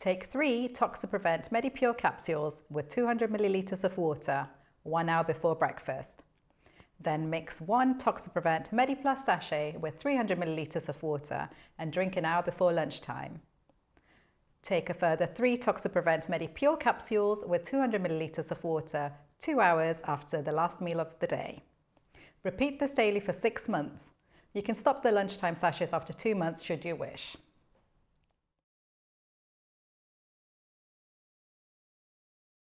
Take three Toxiprevent MediPure capsules with 200 millilitres of water, one hour before breakfast. Then mix one Toxiprevent MediPlus sachet with 300 millilitres of water and drink an hour before lunchtime. Take a further three Toxiprevent MediPure capsules with 200 millilitres of water two hours after the last meal of the day. Repeat this daily for six months. You can stop the lunchtime sachets after two months should you wish.